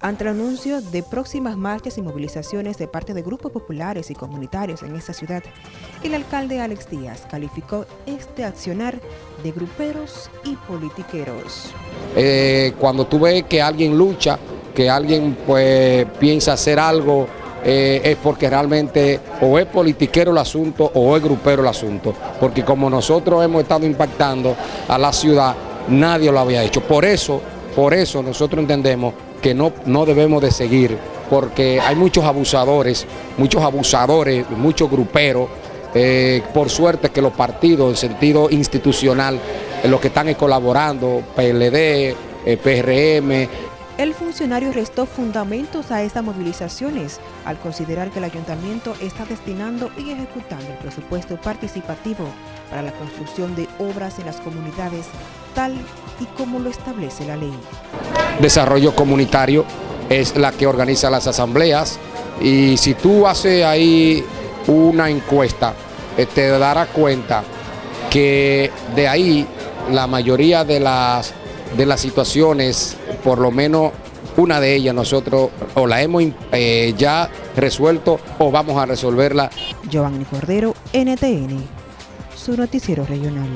ante el anuncio de próximas marchas y movilizaciones de parte de grupos populares y comunitarios en esta ciudad. El alcalde Alex Díaz calificó este accionar de gruperos y politiqueros. Eh, cuando tú ves que alguien lucha, que alguien pues piensa hacer algo, eh, es porque realmente o es politiquero el asunto o es grupero el asunto, porque como nosotros hemos estado impactando a la ciudad, nadie lo había hecho. Por eso, por eso nosotros entendemos que no, no debemos de seguir, porque hay muchos abusadores, muchos abusadores, muchos gruperos, eh, por suerte que los partidos en sentido institucional, los que están colaborando, PLD, eh, PRM, el funcionario restó fundamentos a estas movilizaciones al considerar que el ayuntamiento está destinando y ejecutando el presupuesto participativo para la construcción de obras en las comunidades tal y como lo establece la ley. Desarrollo comunitario es la que organiza las asambleas y si tú haces ahí una encuesta eh, te darás cuenta que de ahí la mayoría de las de las situaciones, por lo menos una de ellas nosotros o la hemos eh, ya resuelto o vamos a resolverla. Giovanni Cordero, NTN, su noticiero regional.